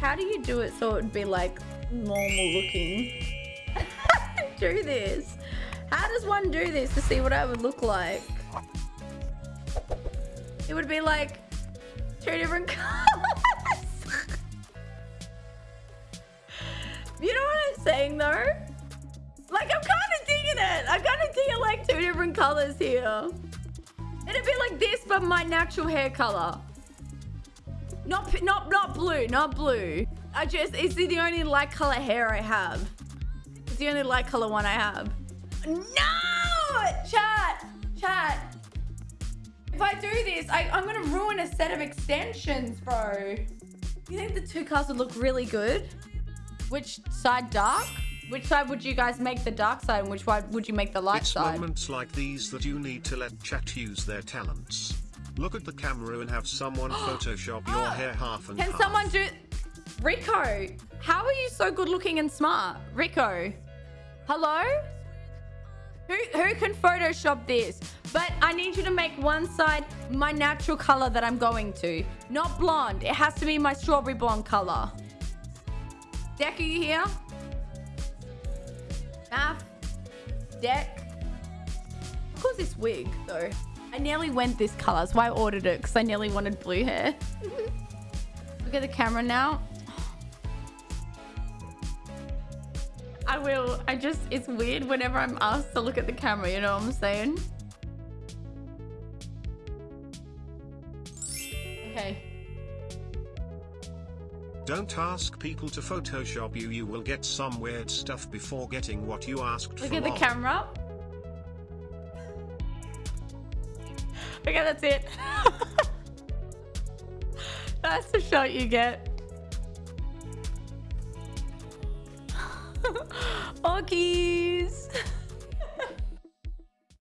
How do you do it so it would be like normal looking? do this. How does one do this to see what I would look like? It would be like two different colors. you know what I'm saying though? Like I'm kind of digging it. I'm kind of digging like two different colors here. It'd be like this, but my natural hair color. Not, not, not blue, not blue. I just, it's the only light color hair I have. It's the only light color one I have. No! Chat, chat. If I do this, I, I'm gonna ruin a set of extensions, bro. You think the two colors would look really good? Which side dark? Which side would you guys make the dark side and which side would you make the light side? it's moments like these that you need to let chat use their talents. Look at the camera and have someone Photoshop your ah! hair half and Can half. someone do... Rico, how are you so good looking and smart? Rico, hello? Who, who can Photoshop this? But I need you to make one side my natural color that I'm going to. Not blonde. It has to be my strawberry blonde color. Deck, are you here? Math? Deck? What was this wig, though? I nearly went this color. That's why I ordered it, because I nearly wanted blue hair. Mm-hmm. Look at the camera now. I will. I just, it's weird whenever I'm asked to look at the camera, you know what I'm saying? Okay. Don't ask people to Photoshop you. You will get some weird stuff before getting what you asked Look for. Look at the long. camera. Okay, that's it. that's the shot you get. Okkies.